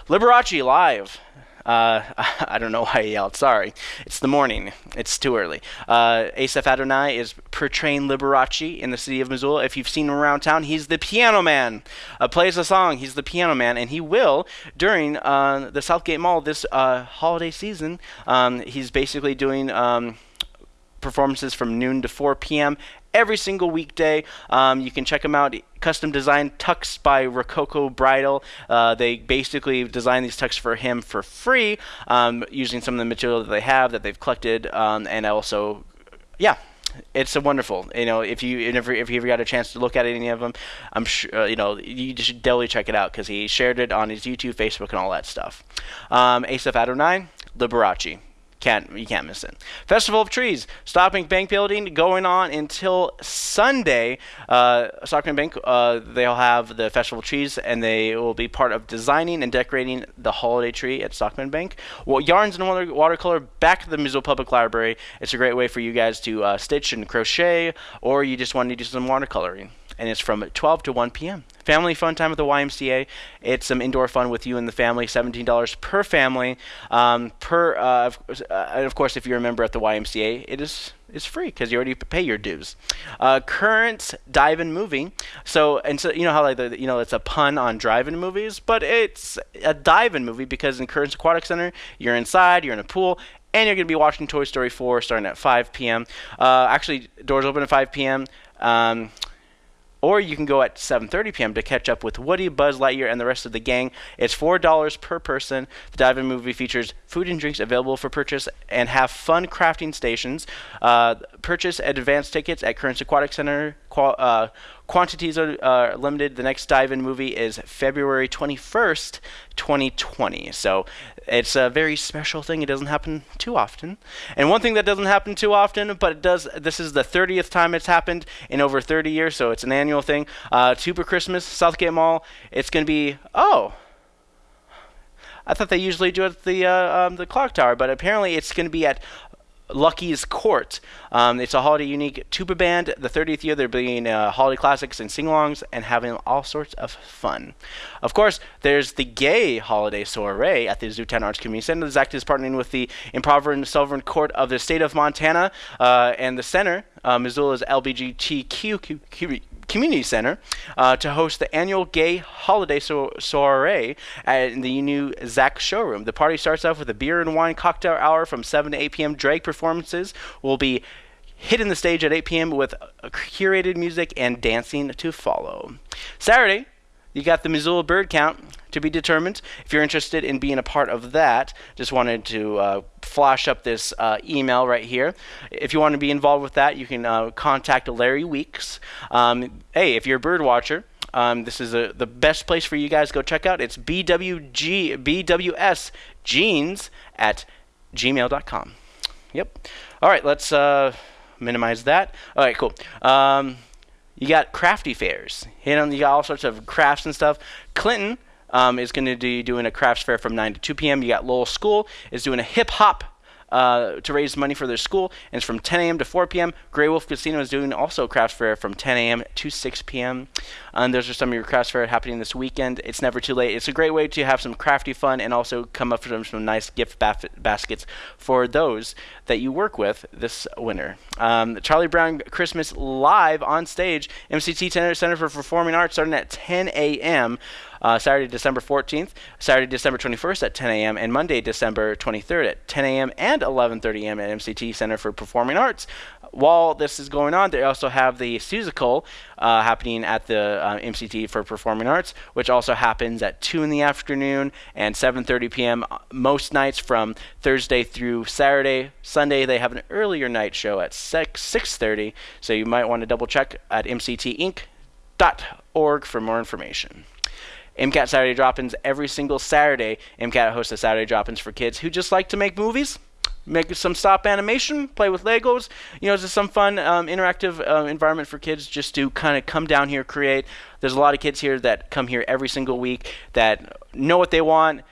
Liberace live uh, *laughs* I don't know why I yelled. Sorry. It's the morning. It's too early. Uh, Asaph Adonai is portraying Liberace in the city of Missoula. If you've seen him around town, he's the piano man. Uh, plays a song. He's the piano man, and he will during uh, the Southgate Mall this uh, holiday season. Um, he's basically doing. Um, performances from noon to 4 p.m every single weekday. Um, you can check him out. Custom designed tux by Rococo Bridal. Uh, they basically designed these tux for him for free um, using some of the material that they have that they've collected, um, and also, yeah. It's a wonderful, you know. If you if you ever got a chance to look at any of them, I'm sure uh, you know you should definitely check it out because he shared it on his YouTube, Facebook, and all that stuff. Um, Asaph Adonai, Liberace. Can't you can't miss it. Festival of Trees, Stockman Bank Building, going on until Sunday. Uh, Stockman Bank, uh, they'll have the Festival of Trees, and they will be part of designing and decorating the holiday tree at Stockman Bank. Well, yarns and water, watercolor back to the Missoula Public Library. It's a great way for you guys to uh, stitch and crochet, or you just want to do some watercoloring and it's from 12 to 1 p.m. Family fun time at the YMCA. It's some indoor fun with you and the family. $17 per family. Um, per uh, uh, of course, if you're a member at the YMCA, it is is free because you already pay your dues. Uh, current dive-in movie. So and so you know how like the, you know it's a pun on drive-in movies, but it's a dive-in movie because in Currents Aquatic Center you're inside, you're in a pool, and you're going to be watching Toy Story 4 starting at 5 p.m. Uh, actually, doors open at 5 p.m. Um, or you can go at 7:30 p.m. to catch up with Woody, Buzz Lightyear, and the rest of the gang. It's four dollars per person. The dive-in movie features food and drinks available for purchase and have fun crafting stations. Uh, purchase advance tickets at Currents Aquatic Center. Qual- uh, quantities are uh, limited. The next dive-in movie is February 21st, 2020. So it's a very special thing. It doesn't happen too often. And one thing that doesn't happen too often, but it does. This is the 30th time it's happened in over 30 years, so it's an annual thing. Uh, TubaChristmas, Southgate Mall. It's going to be oh. I thought they usually do it at the uh, um, the clock tower, but apparently it's going to be at Lucky's Court. Um, it's a holiday unique tuba band. The 30th year, they're bringing uh, holiday classics and sing-alongs and having all sorts of fun. Of course, there's the gay holiday soiree at the Zootown Arts Community Center. The ZACC is partnering with the Imperial Sovereign Court of the state of Montana uh, and the center, uh, Missoula's LBGTQ Community Center uh, to host the annual gay holiday so- soiree at the new ZACC showroom. The party starts off with a beer and wine cocktail hour from 7 to 8 p.m. Drag performances will be hitting the stage at 8 p.m. with curated music and dancing to follow. Saturday, you got the Missoula Bird Count to be determined. If you're interested in being a part of that, just wanted to uh, flash up this uh, email right here. If you want to be involved with that, you can uh, contact Larry Weeks. Um, hey, if you're a bird watcher, um, this is a, the best place for you guys to go check out. It's BWG, BWS Jeans at gmail.com. Yep. All right, let's uh, minimize that. All right, cool. Um, you got crafty fairs. You know, you got all sorts of crafts and stuff. Clinton um, is going to be doing a crafts fair from 9 to 2 p.m. You got Lowell School is doing a hip hop uh, to raise money for their school, and it's from 10 a.m. to 4 p.m. Grey Wolf Casino is doing also craft fair from 10 a.m. to 6 p.m. And those are some of your craft fair happening this weekend. It's never too late. It's a great way to have some crafty fun and also come up with some, some nice gift baf- baskets for those that you work with this winter. Um, Charlie Brown Christmas live on stage, MCT Center for Performing Arts, starting at 10 a.m. Uh, Saturday, December 14th, Saturday, December 21st at 10 a.m., and Monday, December 23rd at 10 a.m. and 11:30 a.m. at MCT Center for Performing Arts. While this is going on, they also have the Seussical uh, happening at the uh, MCT for Performing Arts, which also happens at 2 in the afternoon and 7:30 p.m. most nights from Thursday through Saturday. Sunday they have an earlier night show at 6 6:30, so you might want to double check at mctinc.org for more information. MCAT Saturday Drop-ins every single Saturday. MCAT hosts a Saturday Drop-ins for kids who just like to make movies, make some stop animation, play with Legos. You know, it's just some fun, um, interactive uh, environment for kids just to kind of come down here, create. There's a lot of kids here that come here every single week that know what they want,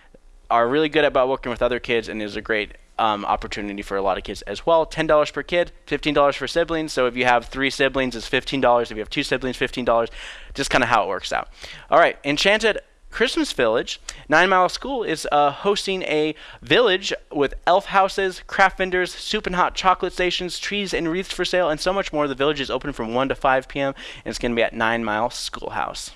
are really good about working with other kids, and is a great um, opportunity for a lot of kids as well. $10 per kid, $15 for siblings. So if you have three siblings, it's $15. If you have two siblings, $15. Just kind of how it works out. All right, Enchanted Christmas Village, Nine Mile School is uh, hosting a village with elf houses, craft vendors, soup and hot chocolate stations, trees and wreaths for sale, and so much more. The village is open from 1 to 5 p.m. and it's going to be at Nine Mile Schoolhouse.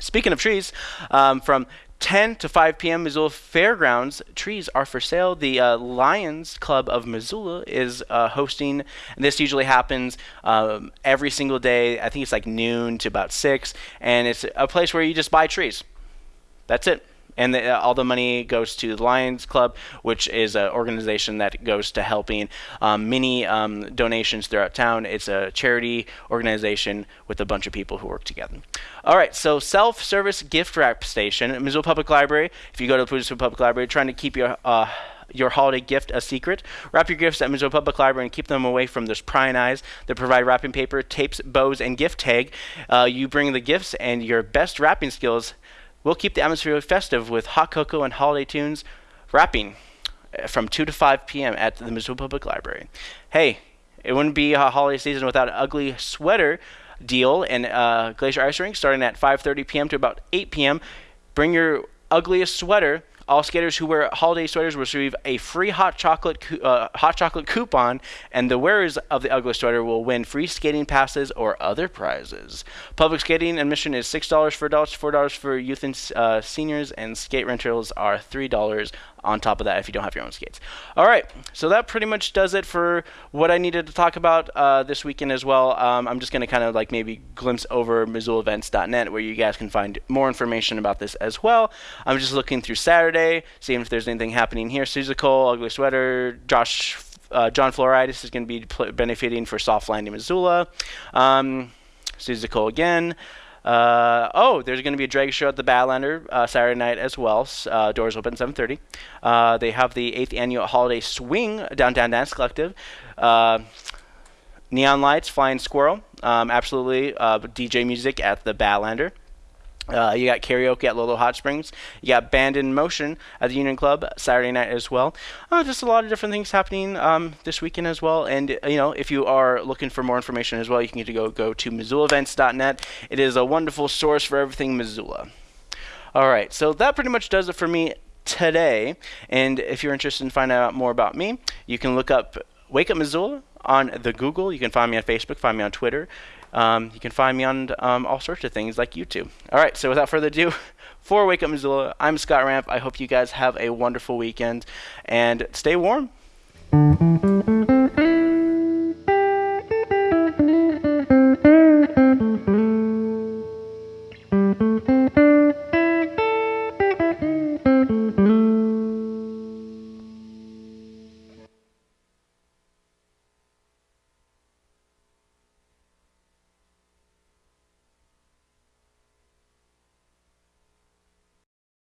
Speaking of trees, um, from 10 to 5 p.m. Missoula Fairgrounds trees are for sale. The uh, Lions Club of Missoula is uh, hosting, this usually happens um, every single day. I think it's like noon to about 6, and it's a place where you just buy trees. That's it. And the, uh, all the money goes to the Lions Club, which is an organization that goes to helping um, many um, donations throughout town. It's a charity organization with a bunch of people who work together. All right, so self-service gift wrap station, Missoula Public Library. If you go to the Missoula Public Library, trying to keep your uh, your holiday gift a secret. Wrap your gifts at Missoula Public Library and keep them away from those prying eyes that provide wrapping paper, tapes, bows, and gift tag. Uh, you bring the gifts and your best wrapping skills We'll keep the atmosphere festive with hot cocoa and holiday tunes, wrapping uh, from 2 to 5 p.m. at the Missoula Public Library. Hey, it wouldn't be a holiday season without an ugly sweater deal and uh, Glacier Ice Rink starting at 5:30 p.m. to about 8 p.m. Bring your ugliest sweater. All skaters who wear holiday sweaters will receive a free hot chocolate uh, hot chocolate coupon, and the wearers of the ugly sweater will win free skating passes or other prizes. Public skating admission is six dollars for adults, four dollars for youth and uh, seniors, and skate rentals are three dollars on top of that if you don't have your own skates. All right, so that pretty much does it for what I needed to talk about uh, this weekend as well. Um, I'm just going to kind of like maybe glimpse over MissoulaEvents.net where you guys can find more information about this as well. I'm just looking through Saturday, seeing if there's anything happening here. Cole, Ugly Sweater, Josh. Uh, John Floritis is going to be pl- benefiting for Soft Landing, Missoula. Um, again. Uh, oh, there's going to be a drag show at the Badlander uh, Saturday night as well. Uh, doors open 7:30. Uh, they have the eighth annual holiday swing downtown dance collective. Uh, neon lights, flying squirrel, um, absolutely uh, DJ music at the Badlander. Uh, you got karaoke at Lolo Hot Springs. You got Band in Motion at the Union Club Saturday night as well. Uh, just a lot of different things happening um, this weekend as well. And you know, if you are looking for more information as well, you can get to go go to MissoulaEvents.net. It is a wonderful source for everything Missoula. All right, so that pretty much does it for me today. And if you're interested in finding out more about me, you can look up Wake Up Missoula on the Google. You can find me on Facebook, find me on Twitter. Um, you can find me on um, all sorts of things like YouTube. All right, so without further ado, *laughs* for Wake Up Missoula, I'm Scott Ramp. I hope you guys have a wonderful weekend and stay warm.